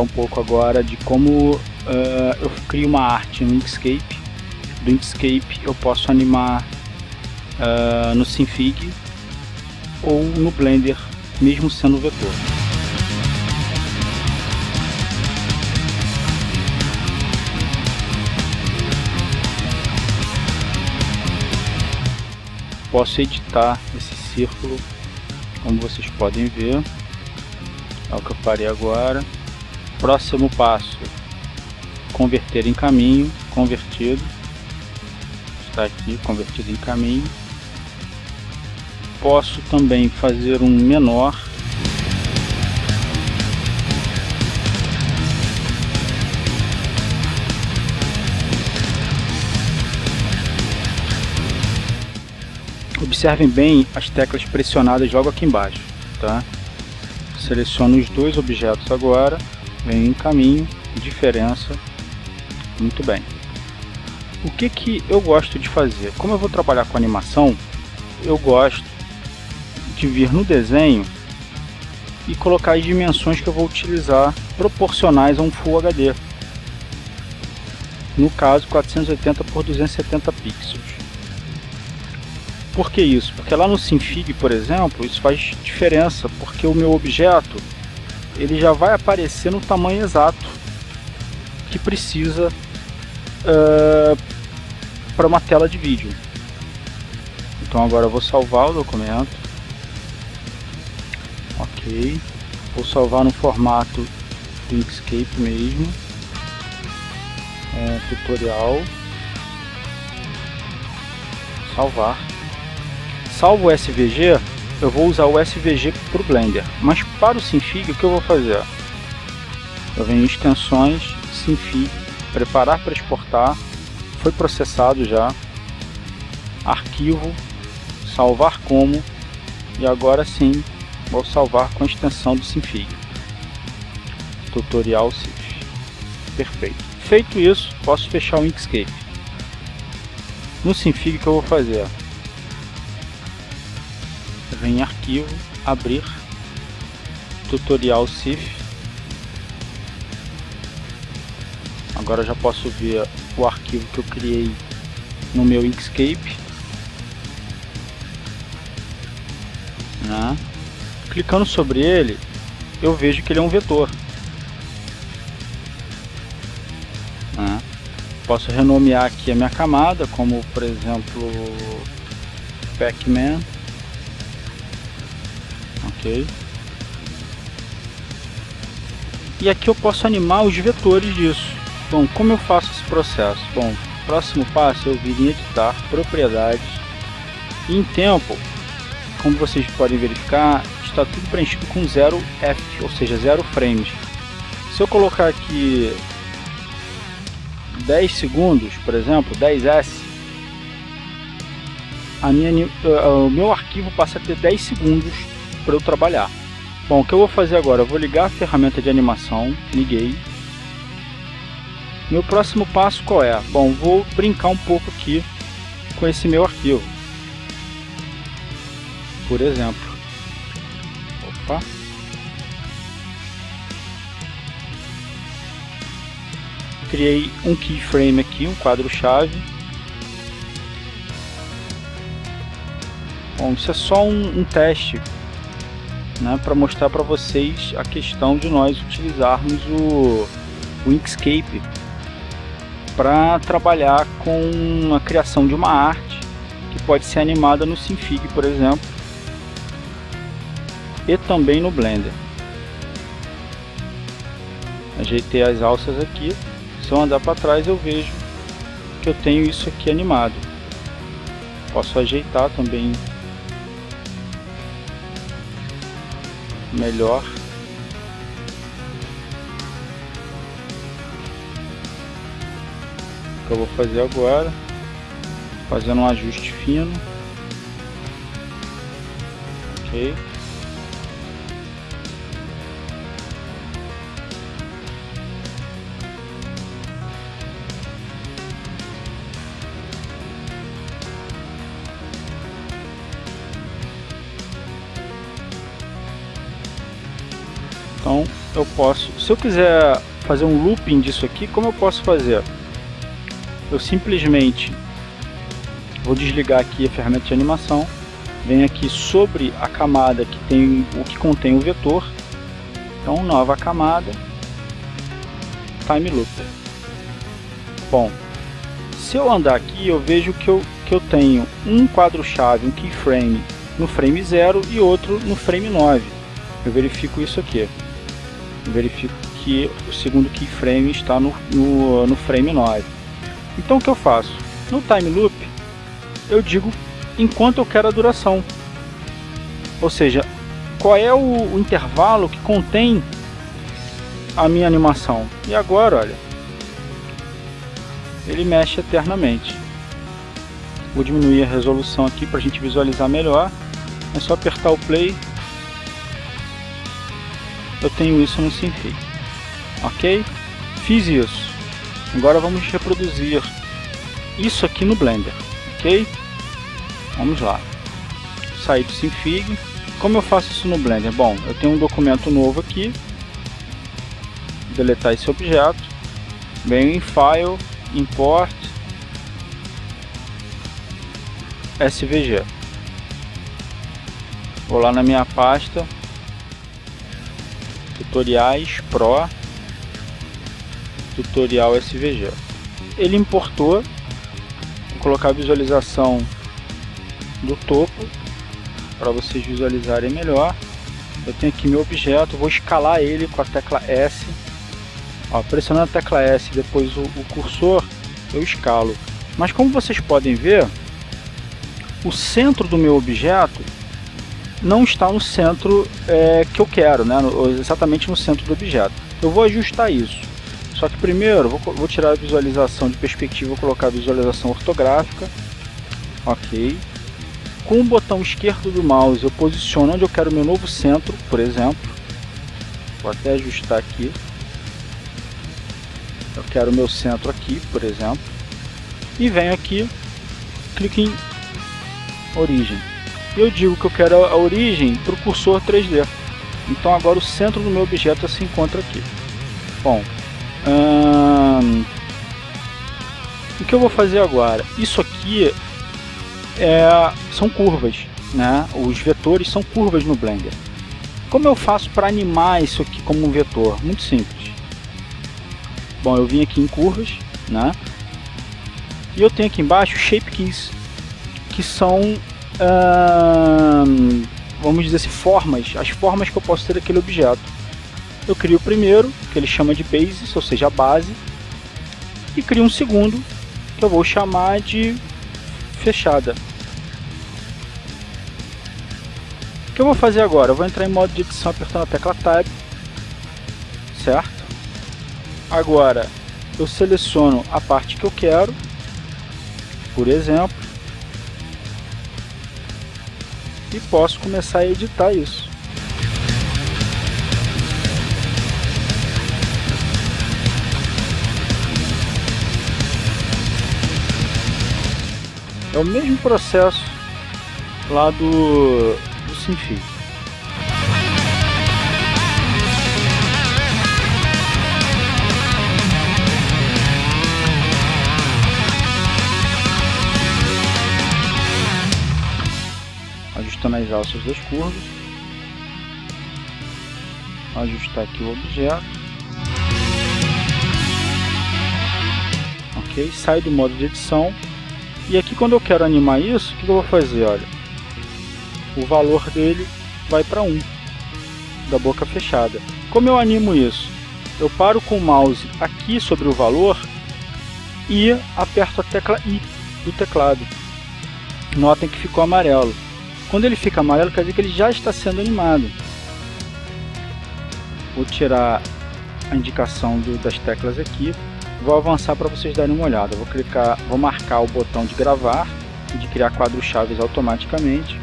um pouco agora de como uh, eu crio uma arte no Inkscape. Do Inkscape eu posso animar uh, no Synfig ou no Blender, mesmo sendo vetor. Posso editar esse círculo, como vocês podem ver. É o que eu farei agora. Próximo passo, converter em caminho, convertido. Está aqui, convertido em caminho. Posso também fazer um menor. Observem bem as teclas pressionadas logo aqui embaixo, tá? Seleciono os dois objetos agora, venho em caminho, diferença, muito bem. O que que eu gosto de fazer? Como eu vou trabalhar com animação, eu gosto de vir no desenho e colocar as dimensões que eu vou utilizar proporcionais a um Full HD. No caso, 480 por 270 pixels. Por que isso? Porque lá no Synfig, por exemplo, isso faz diferença, porque o meu objeto ele já vai aparecer no tamanho exato que precisa uh, para uma tela de vídeo. Então agora eu vou salvar o documento. Ok. Vou salvar no formato do Inkscape mesmo. É, tutorial. Salvar. Salvo o SVG, eu vou usar o SVG para o Blender. Mas para o Synfig, o que eu vou fazer? Eu venho em extensões, Synfig, preparar para exportar, foi processado já, arquivo, salvar como, e agora sim vou salvar com a extensão do Synfig. Tutorial Synfig. Perfeito. Feito isso, posso fechar o Inkscape. No Synfig o que eu vou fazer? vem em arquivo, abrir, tutorial CIF. Agora já posso ver o arquivo que eu criei no meu Inkscape. Né? Clicando sobre ele, eu vejo que ele é um vetor. Né? Posso renomear aqui a minha camada, como por exemplo Pac-Man ok? E aqui eu posso animar os vetores disso. Bom, como eu faço esse processo? Bom, próximo passo eu vir em editar, propriedades, e em tempo, como vocês podem verificar, está tudo preenchido com 0 F, ou seja, 0 frames. Se eu colocar aqui 10 segundos, por exemplo, 10S, a minha, uh, o meu arquivo passa a ter 10 segundos para eu trabalhar. Bom, o que eu vou fazer agora? Eu vou ligar a ferramenta de animação, liguei. Meu próximo passo qual é? Bom, vou brincar um pouco aqui com esse meu arquivo. Por exemplo. Opa. Criei um keyframe aqui, um quadro-chave. Bom, isso é só um, um teste né, para mostrar para vocês a questão de nós utilizarmos o, o Inkscape para trabalhar com a criação de uma arte que pode ser animada no Synfig, por exemplo, e também no Blender. Ajeitei as alças aqui, se eu andar para trás eu vejo que eu tenho isso aqui animado. Posso ajeitar também melhor. O que eu vou fazer agora, fazendo um ajuste fino. Ok. Eu posso, se eu quiser fazer um looping disso aqui, como eu posso fazer? Eu simplesmente vou desligar aqui a ferramenta de animação, venho aqui sobre a camada que tem o que contém o vetor, então nova camada, time loop. Bom, se eu andar aqui eu vejo que eu, que eu tenho um quadro-chave, um keyframe no frame 0 e outro no frame 9. Eu verifico isso aqui. Verifico que o segundo keyframe está no, no, no frame 9. Então o que eu faço? No time loop, eu digo enquanto eu quero a duração. Ou seja, qual é o, o intervalo que contém a minha animação. E agora, olha, ele mexe eternamente. Vou diminuir a resolução aqui para a gente visualizar melhor. É só apertar o play. Eu tenho isso no Sinfig. Ok? Fiz isso. Agora vamos reproduzir isso aqui no Blender. Ok? Vamos lá. Sair do Sinfig. Como eu faço isso no Blender? Bom, eu tenho um documento novo aqui. Deletar esse objeto. Venho em File, Import, SVG. Vou lá na minha pasta, Tutoriais Pro, Tutorial SVG. Ele importou, vou colocar a visualização do topo para vocês visualizarem melhor. Eu tenho aqui meu objeto, vou escalar ele com a tecla S. Ó, pressionando a tecla S depois o, o cursor, eu escalo. Mas como vocês podem ver, o centro do meu objeto não está no centro é, que eu quero, né? exatamente no centro do objeto. Eu vou ajustar isso. Só que primeiro vou, vou tirar a visualização de perspectiva, vou colocar a visualização ortográfica. Ok. Com o botão esquerdo do mouse eu posiciono onde eu quero meu novo centro, por exemplo. Vou até ajustar aqui. Eu quero o meu centro aqui, por exemplo. E venho aqui, clique em origem eu digo que eu quero a origem para o cursor 3D. Então agora o centro do meu objeto se encontra aqui. Bom, hum, o que eu vou fazer agora? Isso aqui é, são curvas, né? Os vetores são curvas no Blender. Como eu faço para animar isso aqui como um vetor? Muito simples. Bom, eu vim aqui em curvas, né? E eu tenho aqui embaixo Shape Keys, que são hum, vamos dizer assim, formas, as formas que eu posso ter daquele objeto. Eu crio o primeiro, que ele chama de basis, ou seja, a base, e crio um segundo, que eu vou chamar de fechada. O que eu vou fazer agora? Eu vou entrar em modo de edição apertando a tecla Tab, certo? Agora, eu seleciono a parte que eu quero, por exemplo, e posso começar a editar isso. É o mesmo processo lá do, do Sinfig. Ajustando as alças das curvas. Ajustar aqui o objeto. Ok, sai do modo de edição. E aqui quando eu quero animar isso, o que eu vou fazer? Olha, o valor dele vai para 1, da boca fechada. Como eu animo isso? Eu paro com o mouse aqui sobre o valor e aperto a tecla I do teclado. Notem que ficou amarelo. Quando ele fica amarelo, quer dizer que ele já está sendo animado. Vou tirar a indicação do, das teclas aqui. Vou avançar para vocês darem uma olhada. Vou clicar, vou marcar o botão de gravar e de criar quadros chaves automaticamente.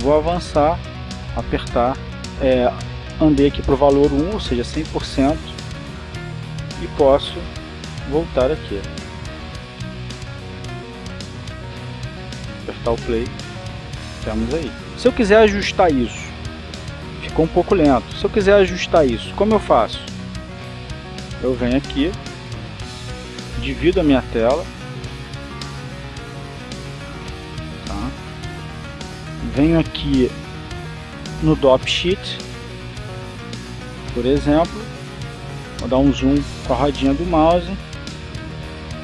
Vou avançar, apertar, é, andei aqui para o valor 1, ou seja, 100%, e posso voltar aqui. Apertar o play aí. Se eu quiser ajustar isso, ficou um pouco lento. Se eu quiser ajustar isso, como eu faço? Eu venho aqui, divido a minha tela, tá? venho aqui no Dop Sheet, por exemplo, vou dar um zoom com a rodinha do mouse,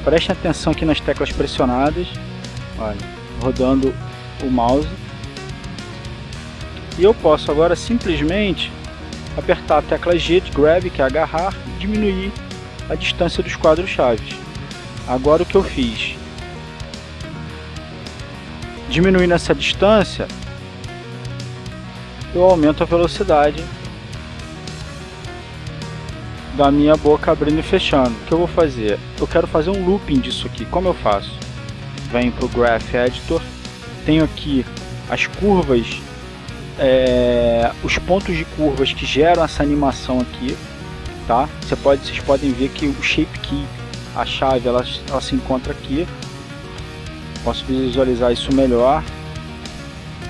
preste atenção aqui nas teclas pressionadas, olha, rodando o mouse, e eu posso agora simplesmente apertar a tecla G de Grab, que é agarrar, e diminuir a distância dos quadros chaves. Agora o que eu fiz? Diminuindo essa distância, eu aumento a velocidade da minha boca abrindo e fechando. O que eu vou fazer? Eu quero fazer um looping disso aqui. Como eu faço? Venho para o Graph Editor, tenho aqui as curvas, é, os pontos de curvas que geram essa animação aqui, tá? Você pode, vocês podem ver que o Shape Key, a chave, ela, ela se encontra aqui. Posso visualizar isso melhor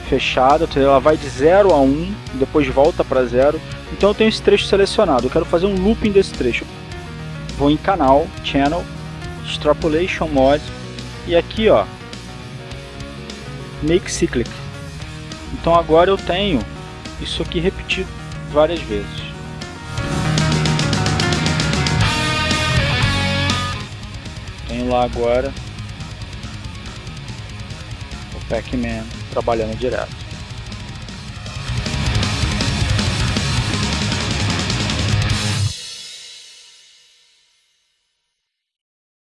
fechada, ela vai de 0 a 1, um, depois volta para 0. Então eu tenho esse trecho selecionado, eu quero fazer um looping desse trecho. Vou em canal, channel, extrapolation mode e aqui ó, make cyclic. Então agora eu tenho isso aqui repetido várias vezes. Tenho lá agora o Pac-Man trabalhando direto.